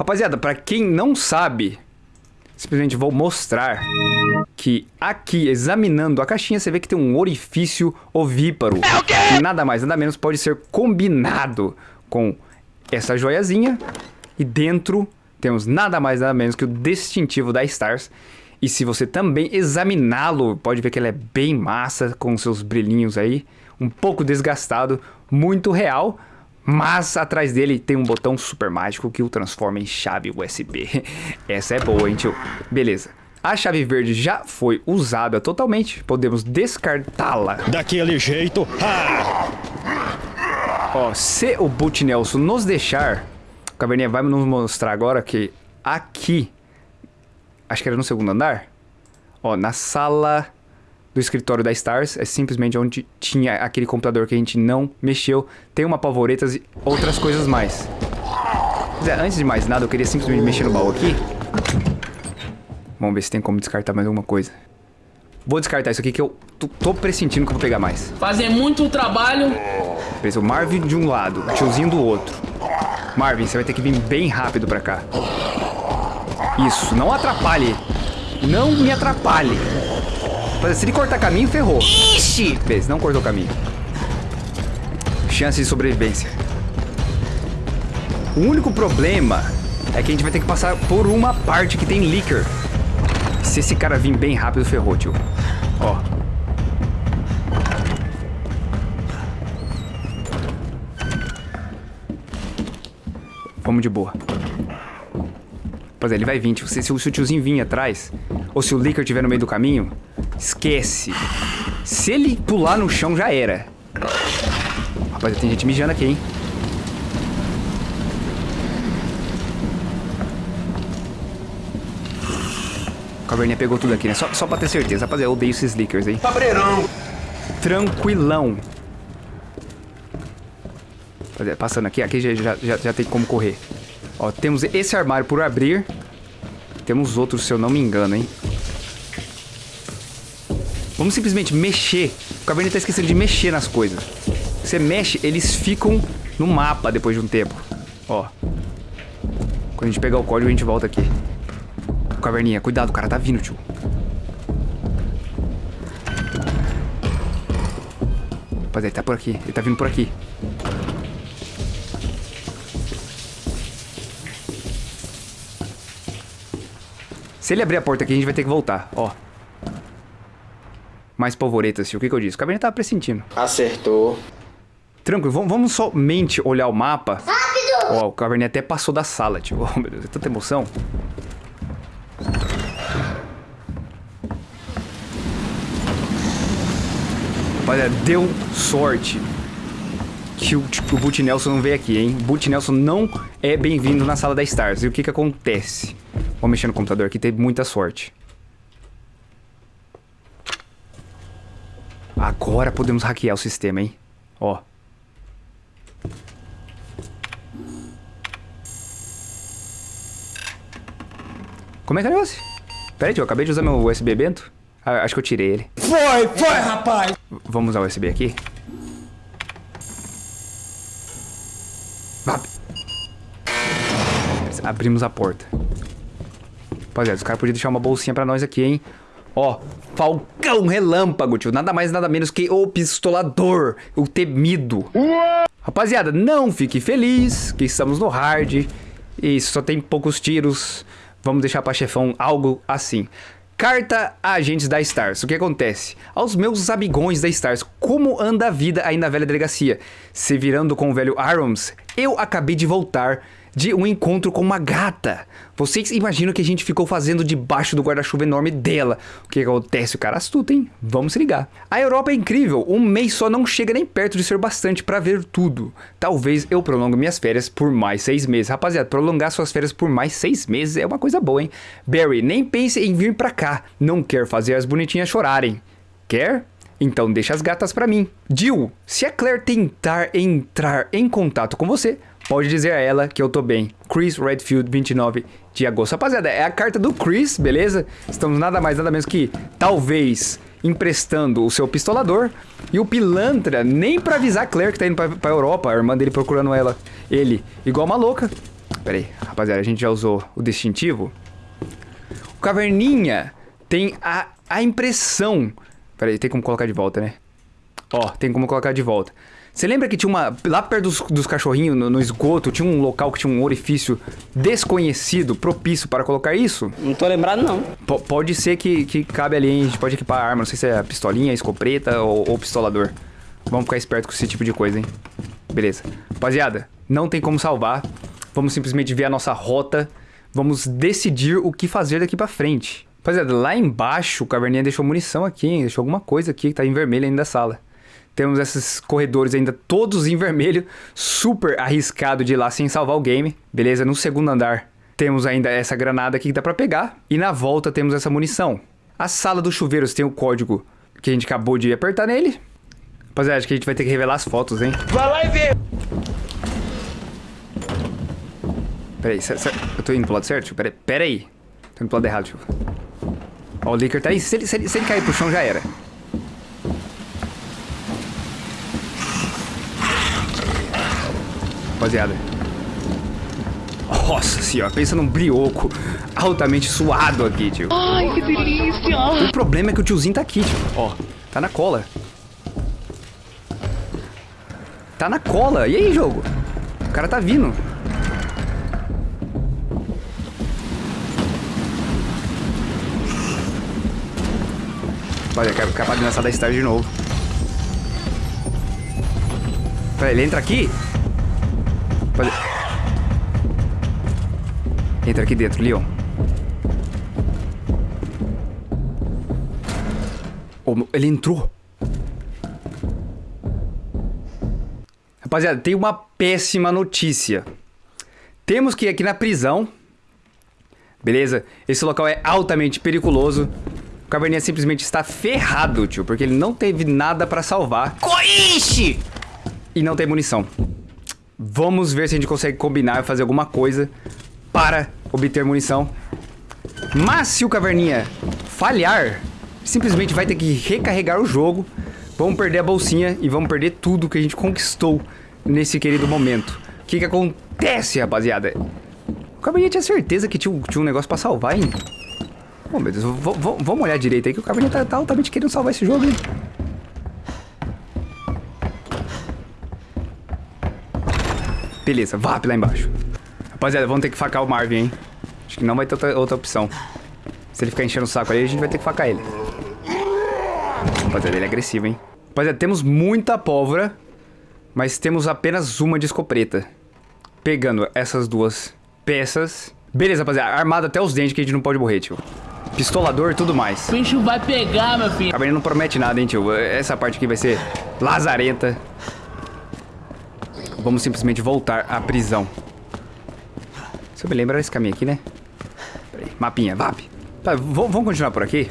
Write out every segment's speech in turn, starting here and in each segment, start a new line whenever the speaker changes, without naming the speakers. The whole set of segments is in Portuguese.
Rapaziada, pra quem não sabe, simplesmente vou mostrar que aqui, examinando a caixinha, você vê que tem um orifício ovíparo. É que nada mais, nada menos pode ser combinado com essa joiazinha. E dentro temos nada mais, nada menos que o distintivo da Stars. E se você também examiná-lo, pode ver que ele é bem massa, com seus brilhinhos aí. Um pouco desgastado, muito real. Mas atrás dele tem um botão super mágico que o transforma em chave USB. Essa é boa, hein, tio? Beleza. A chave verde já foi usada totalmente. Podemos descartá-la.
Daquele jeito. Ah!
Ó, se o Boot Nelson nos deixar... O Caverninha vai nos mostrar agora que aqui acho que era no segundo andar. Ó, na sala do escritório da Stars, é simplesmente onde tinha aquele computador que a gente não mexeu. Tem uma pavoretas e outras coisas mais. Mas, é, antes de mais nada, eu queria simplesmente mexer no baú aqui. Vamos ver se tem como descartar mais alguma coisa. Vou descartar isso aqui que eu tô pressentindo que eu vou pegar mais.
Fazer muito trabalho.
Beleza, o Marvin de um lado, o tiozinho do outro. Marvin, você vai ter que vir bem rápido pra cá. Isso, não atrapalhe. Não me atrapalhe. Se ele cortar caminho, ferrou. Ixi! Beleza, não cortou caminho. Chance de sobrevivência. O único problema é que a gente vai ter que passar por uma parte que tem leaker. Se esse cara vir bem rápido, ferrou, tio. Ó. Vamos de boa. É, ele vai vir. Se, se, o tiozinho vir atrás, ou se o Licker estiver no meio do caminho, esquece. Se ele pular no chão, já era. Rapaz, tem gente mijando aqui, hein? Caverninha pegou tudo aqui, né? Só, só pra ter certeza. Rapaziada, eu odeio esses Lickers, hein?
Cabreirão!
Tranquilão. Passando aqui, aqui já, já, já tem como correr. Ó, temos esse armário por abrir. Temos outros, se eu não me engano, hein? Vamos simplesmente mexer. O Caverninha tá esquecendo de mexer nas coisas. Você mexe, eles ficam no mapa depois de um tempo. Ó. Quando a gente pegar o código, a gente volta aqui. Caverninha, cuidado, o cara tá vindo, tio. Rapaziada, ele tá por aqui. Ele tá vindo por aqui. Se ele abrir a porta aqui, a gente vai ter que voltar, ó. Mais polvoretas. O que, que eu disse? O caverninha tava pressentindo.
Acertou.
Tranquilo, vamos, vamos somente olhar o mapa. Rápido! Ó, o caverninha até passou da sala, tio. Oh, meu Deus, é tanta emoção. Olha, deu sorte que o, o Boot Nelson não veio aqui, hein? Boot Nelson não é bem-vindo na sala da Stars. E o que que acontece? Vou mexer no computador aqui, tem muita sorte. Agora podemos hackear o sistema, hein? Ó. Como é que é o negócio? Pera aí, tio, eu acabei de usar meu USB bento. Ah, acho que eu tirei ele.
Foi, foi, rapaz!
Vamos usar o USB aqui. Abrimos a porta. Rapaziada, os caras podiam deixar uma bolsinha pra nós aqui, hein? Ó, Falcão Relâmpago, tio. Nada mais, nada menos que o Pistolador. O temido. Rapaziada, não fique feliz que estamos no hard. E só tem poucos tiros. Vamos deixar pra chefão algo assim. Carta a agentes da Stars. O que acontece? Aos meus amigões da Stars, como anda a vida aí na velha delegacia? Se virando com o velho Arms, eu acabei de voltar de um encontro com uma gata. Vocês imaginam que a gente ficou fazendo debaixo do guarda-chuva enorme dela. O que acontece? O cara astuto, hein? Vamos se ligar. A Europa é incrível. Um mês só não chega nem perto de ser bastante para ver tudo. Talvez eu prolongue minhas férias por mais seis meses. Rapaziada, prolongar suas férias por mais seis meses é uma coisa boa, hein? Barry, nem pense em vir pra cá. Não quer fazer as bonitinhas chorarem. Quer? Então deixa as gatas pra mim. Jill, se a Claire tentar entrar em contato com você, Pode dizer a ela que eu tô bem. Chris Redfield, 29 de agosto. Rapaziada, é a carta do Chris, beleza? Estamos nada mais, nada menos que, talvez, emprestando o seu pistolador. E o pilantra, nem pra avisar a Claire que tá indo pra, pra Europa, a irmã dele procurando ela. Ele, igual uma louca, Pera aí, rapaziada, a gente já usou o distintivo. O Caverninha tem a, a impressão... Pera aí, tem como colocar de volta, né? Ó, tem como colocar de volta. Você lembra que tinha uma... Lá perto dos, dos cachorrinhos, no, no, esgoto, tinha um local que tinha um orifício desconhecido, propício para colocar isso?
Não tô lembrado, não.
P pode ser que, que cabe ali, hein? A gente pode equipar a arma. Não sei se é a pistolinha, escopeta ou, ou pistolador. Vamos ficar esperto com esse tipo de coisa, hein? Beleza. Rapaziada, não tem como salvar. Vamos simplesmente ver a nossa rota. Vamos decidir o que fazer daqui pra frente. Rapaziada, lá embaixo o Caverninha deixou munição aqui, hein? Deixou alguma coisa aqui que tá em vermelho ainda da sala. Temos esses corredores ainda todos em vermelho. Super arriscado de ir lá sem salvar o game. Beleza? No segundo andar temos ainda essa granada aqui que dá pra pegar. E na volta temos essa munição. A sala dos chuveiros tem o código que a gente acabou de apertar nele. Rapaziada, acho que a gente vai ter que revelar as fotos, hein?
Vai lá e vê!
Pera aí, eu tô indo pro lado certo? Pera, pera aí. Tô indo pro lado errado, tio. Ó, o Licker tá aí. Se ele, se, ele, se ele cair pro chão, já era. Rapaziada. Nossa senhora, pensa num brioco altamente suado aqui, tio.
Ai, que delícia!
O problema é que o tiozinho tá aqui, tio. Ó, tá na cola. Tá na cola. E aí, jogo? O cara tá vindo. Olha, quero capaz de lançar da Star de novo. Pera, ele entra aqui? Pode... Entra aqui dentro, Leon. Oh, ele entrou. Rapaziada, tem uma péssima notícia. Temos que ir aqui na prisão. Beleza? Esse local é altamente periculoso. O Caverninha simplesmente está ferrado, tio. Porque ele não teve nada pra salvar.
Coixe!
E não tem munição. Vamos ver se a gente consegue combinar e fazer alguma coisa para obter munição. Mas se o Caverninha falhar, simplesmente vai ter que recarregar o jogo. Vamos perder a bolsinha e vamos perder tudo que a gente conquistou nesse querido momento. O que que acontece, rapaziada? O Caverninha tinha certeza que tinha, tinha um negócio pra salvar, hein? Oh, meu Deus, vamos olhar direito aí que o Caverninha tá, tá altamente querendo salvar esse jogo, hein? Beleza, VAP lá embaixo. Rapaziada, vamos ter que facar o Marvin, hein? Acho que não vai ter outra, outra opção. Se ele ficar enchendo o saco ali, a gente vai ter que facar ele. Rapaziada, ele é agressivo, hein? Rapaziada, temos muita pólvora, mas temos apenas uma de escopeta. Pegando essas duas peças. Beleza, rapaziada, armado até os dentes que a gente não pode morrer, tio. Pistolador e tudo mais.
O bicho vai pegar, meu filho.
A não promete nada, hein, tio. Essa parte aqui vai ser lazarenta. Vamos simplesmente voltar à prisão. Você me lembra esse caminho aqui, né? Peraí, mapinha, VAP. Tá, vamos continuar por aqui?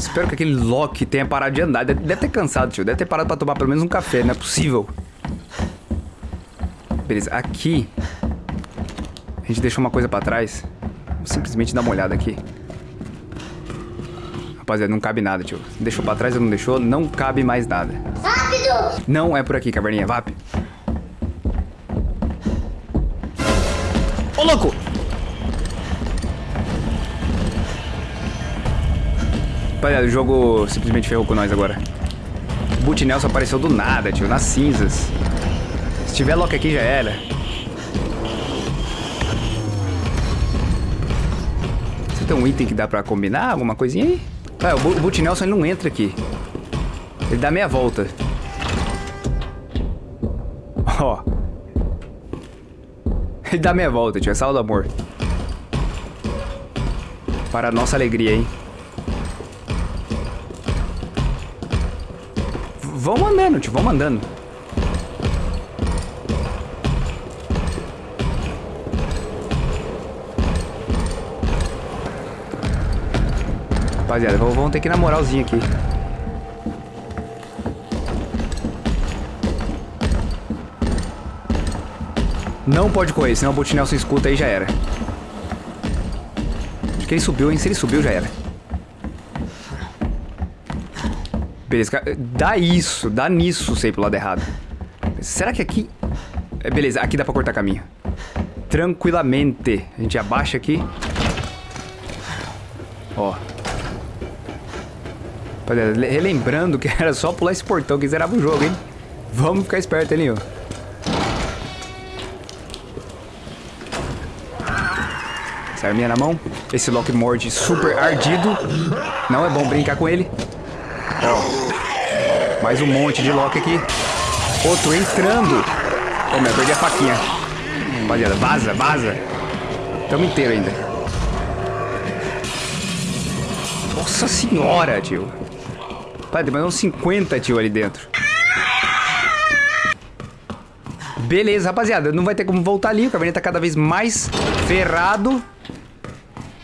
Espero que aquele Loki tenha parado de andar. Deve ter cansado, tio. Deve ter parado pra tomar pelo menos um café. Não é possível. Beleza, aqui... A gente deixou uma coisa pra trás. Vou simplesmente dar uma olhada aqui. Rapaziada, não cabe nada, tio. Deixou pra trás ou não deixou, não cabe mais nada. Rápido! Não é por aqui, caverninha. VAP. Ô, louco! Rapaziada, o jogo simplesmente ferrou com nós agora. Boot Nelson apareceu do nada, tio, nas cinzas. Se tiver Loki aqui, já era. Você tem um item que dá pra combinar? Alguma coisinha aí? Ah, o Boot Nelson não entra aqui. Ele dá meia volta. Ó. Ele dá meia volta, tio. É sala do amor. Para a nossa alegria, hein? V vamos andando, tio. Vamos andando. rapaziada. Vamos ter que ir na moralzinha aqui. Não pode correr, senão o Boot Nelson escuta aí já era. Acho que ele subiu, hein? Se ele subiu, já era. Beleza, dá isso, dá nisso sei pro lado errado. Será que aqui... É, Beleza, aqui dá pra cortar caminho. Tranquilamente. A gente abaixa aqui. Ó. Relembrando que era só pular esse portão que zerava o jogo, hein? Vamos ficar esperto ali, ó. Essa arminha na mão. Esse Lock morde super ardido. Não é bom brincar com ele. Ó. Mais um monte de Lock aqui. Outro entrando. Ô, meu, perdi a faquinha. Rapaziada, vaza, vaza. Tamo inteiro ainda. Nossa senhora, tio. Pai, tem mais uns 50, tio, ali dentro. Beleza, rapaziada. Não vai ter como voltar ali. O caverninha tá cada vez mais ferrado.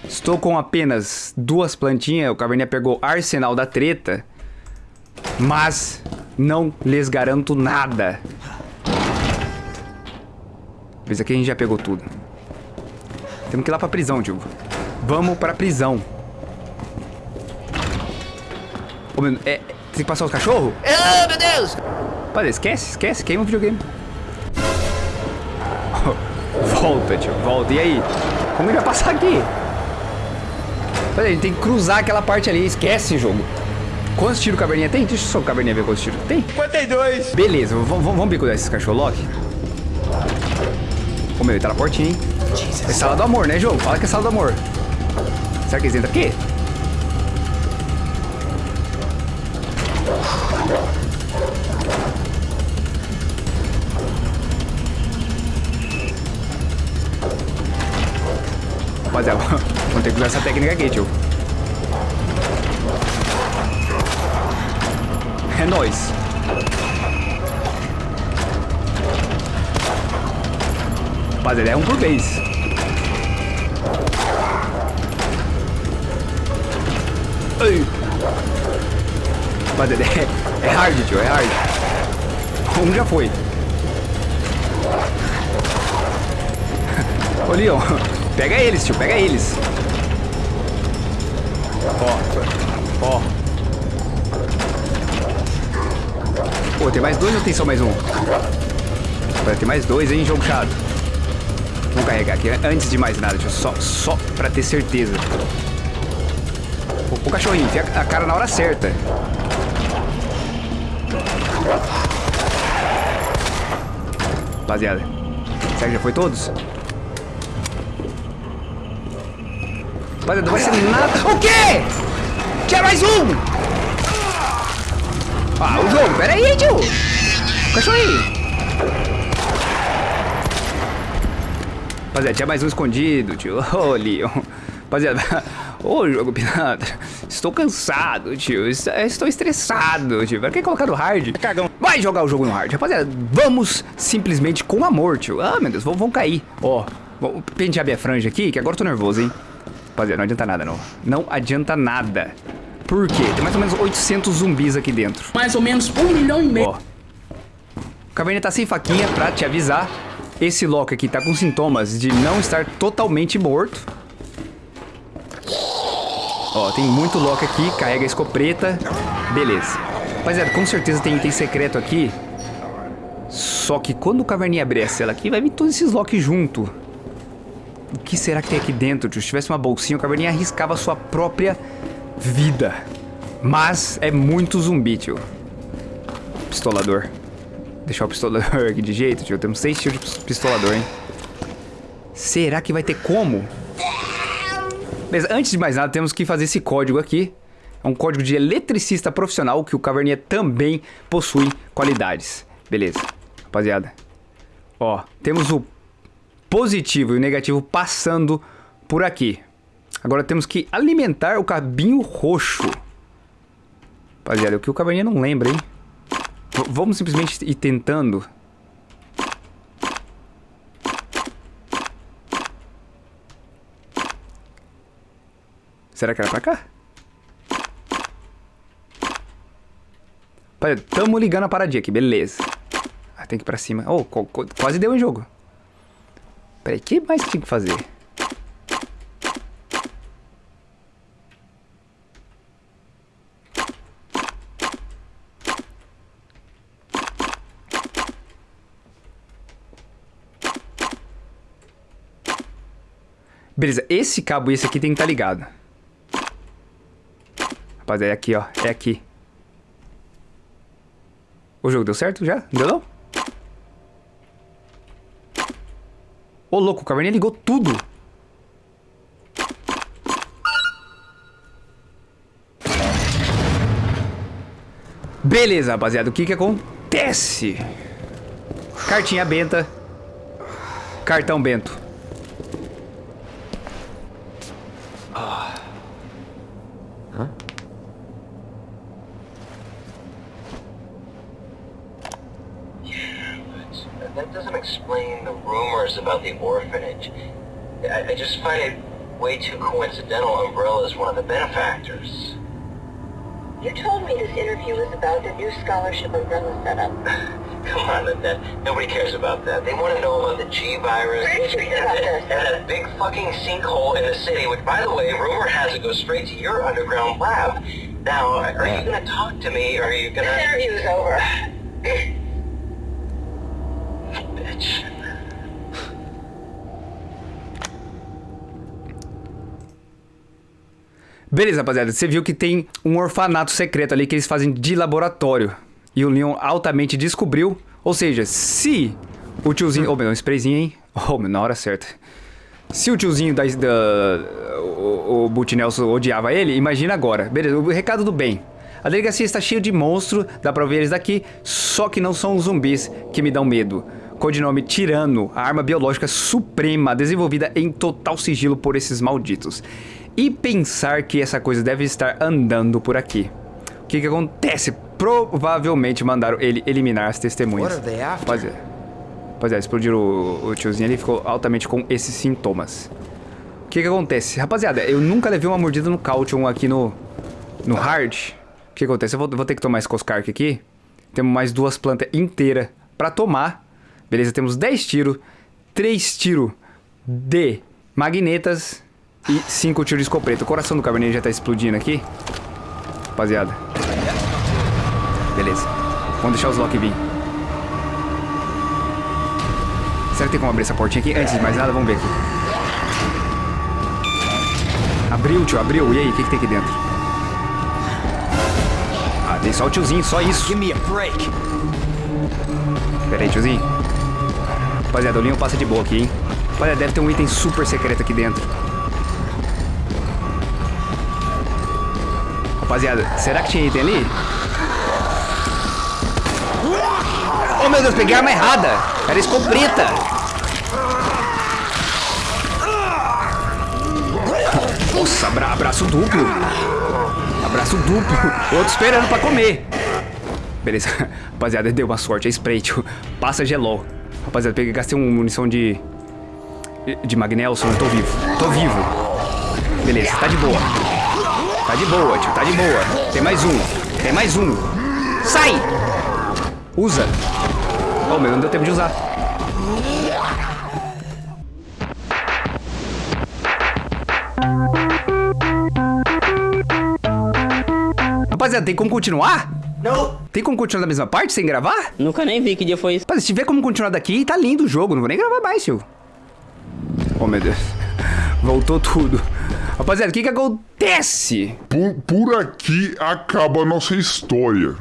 Estou com apenas duas plantinhas. O caverninha pegou Arsenal da Treta. Mas não lhes garanto nada. Mas aqui a gente já pegou tudo. Temos que ir lá pra prisão, tio. Vamos pra prisão. Ô, meu, é, tem que passar os cachorros?
Oh, meu Deus!
Rapaziada, esquece, esquece. Queima o videogame. volta, tio, volta. E aí? Como ele vai passar aqui? Rapaziada, a gente tem que cruzar aquela parte ali. Esquece, jogo. Quantos tiros o caverninha tem? Deixa só o caverninha ver quantos tiros tem.
52.
Beleza, vamos, bicular esses cachorro Loki. Ô meu, ele tá na portinha, hein? É sala do amor, né, jogo? Fala que é sala do amor. Será que eles entram aqui? Rapaziada, vamos ter que usar essa técnica aqui, tio. É nóis. Rapaziada, é um por vez. Ai. Rapaziada, é, é hard, tio, é hard. Um já foi. Ô, Leon, pega eles, tio, pega eles. Ó, ó. Pô, tem mais dois ou tem só mais um? Vai ter mais dois, hein, jogo chato. Vamos carregar aqui, antes de mais nada, só, só pra ter certeza. O, o cachorrinho, enfia a cara na hora certa. Rapaziada, será que já foi todos? Rapaziada, não vai ser nada... O quê? Tinha mais um! Ah, o jogo, pera aí, tio! Cachorrinho! Rapaziada, tinha mais um escondido, tio. Ô, Leon. Rapaziada, ô, jogo pilantra. Estou cansado, tio. Est- Estou estressado, tio. Pra que colocar no hard?
Cagão.
Vai jogar o jogo no hard. Rapaziada, vamos simplesmente com amor, tio. Ah, meu Deus, vão, vão cair. Ó, vou pentear minha franja aqui, que agora eu tô nervoso, hein. Rapaziada, não adianta nada, não. Não adianta nada. Por quê? Tem mais ou menos 800 zumbis aqui dentro.
Mais ou menos um milhão e meio.
Ó. O Caverninha tá sem faquinha pra te avisar. Esse Loki aqui tá com sintomas de não estar totalmente morto. Ó, tem muito Loki aqui, carrega a escopeta. Beleza. Rapaziada, com certeza tem item secreto aqui. Só que quando o Caverninha abrir essa cela aqui, vai vir todos esses Loki junto. O que será que tem aqui dentro, tio? Se tivesse uma bolsinha, o Caverninha arriscava a sua própria vida. Mas é muito zumbi, tio. Pistolador. Deixar o pistolador aqui de jeito, tio. Temos seis tiros de pistolador, hein? Será que vai ter como? Beleza, antes de mais nada, temos que fazer esse código aqui. É um código de eletricista profissional que o Caverninha também possui qualidades. Beleza, rapaziada. Ó, temos o positivo e o negativo passando por aqui. Agora temos que alimentar o cabinho roxo. Rapaziada, o que o Caverninha não lembra, hein? V- vamos simplesmente ir tentando. Será que era pra cá? Rapaziada, tamo ligando a paradinha aqui, beleza. Ah, tem que ir pra cima. Oh, qu- qu- quase deu em jogo. Peraí, o que mais tinha que fazer? Beleza, esse cabo e esse aqui tem que estar ligado. Rapaziada, é aqui, ó. É aqui. O jogo deu certo já? Deu não? Ô, louco, o Caverninha ligou tudo. Beleza, rapaziada. O que que acontece? Cartinha benta. Cartão bento.
That doesn't explain the rumors about the orphanage. I, I just find it way too coincidental Umbrella is one of the benefactors.
You told me this interview was about the new scholarship umbrella setup.
Come on, Annette. Nobody cares about that. They want to know about the G virus.
Where did you hear
and,
about
that-
this?
and that big fucking sinkhole in the city, which, by the way, rumor has it goes straight to your underground lab. Now, are you going to talk to me, or are you going
This
to...
interview's over.
Bitch.
Beleza, rapaziada. Você viu que tem um orfanato secreto ali que eles fazem de laboratório. E o Leon altamente descobriu. Ou seja, se o tiozinho... Ô, meu, um sprayzinho, hein? Ô, meu, na hora certa. Se o tiozinho da... da o, o Nelson odiava ele, imagina agora. Beleza, o recado do bem. A delegacia está cheia de monstros, dá pra ver eles daqui, só que não são os zumbis que me dão medo. Codinome Tirano, a arma biológica suprema desenvolvida em total sigilo por esses malditos. E pensar que essa coisa deve estar andando por aqui. O que que acontece? Provavelmente mandaram ele eliminar as testemunhas.
They after?
Rapaziada, rapaziada explodiram o, o tiozinho ali ficou altamente com esses sintomas. O que que acontece? Rapaziada, eu nunca levei uma mordida no Caution aqui no, no Hard. O que acontece? Eu vou, vou ter que tomar esse Coscark aqui. Temos mais duas plantas inteiras pra tomar. Beleza, temos 10 tiros, 3 tiros de magnetas e 5 tiros de escopeta. O coração do cabernet já tá explodindo aqui. Rapaziada. Beleza. Vamos deixar os Loki vir. Será que tem como abrir essa portinha aqui? Antes de mais nada, vamos ver aqui. Abriu, tio, abriu. E aí, o que, que tem aqui dentro? Ah, tem só o tiozinho, só isso.
Give me a break.
Pera aí, tiozinho. Rapaziada, o Leon passa de boa aqui, hein? Rapaziada, deve ter um item super secreto aqui dentro. Rapaziada, será que tinha item ali? Oh, meu Deus, peguei a arma errada. Era escopeta. Nossa, abra- abraço duplo. Abraço duplo. Outro esperando pra comer. Beleza. Rapaziada, deu uma sorte. É spray, tio. Passa gelol. Rapaziada, peguei, gastei uma munição de... De Magnelson. Tô vivo. Tô vivo. Beleza, tá de boa. Tá de boa, tio. Tá de boa. Tem mais um. Tem mais um. Sai! Usa. Oh, meu, não deu tempo de usar. Rapaziada, tem como continuar?
No.
Tem como continuar na mesma parte sem gravar?
Nunca nem vi que dia foi isso.
Rapaz, se tiver como continuar daqui, tá lindo o jogo. Não vou nem gravar mais, tio. Oh, meu Deus. Voltou tudo. Rapaziada, o que que acontece?
Por, por aqui acaba a nossa história.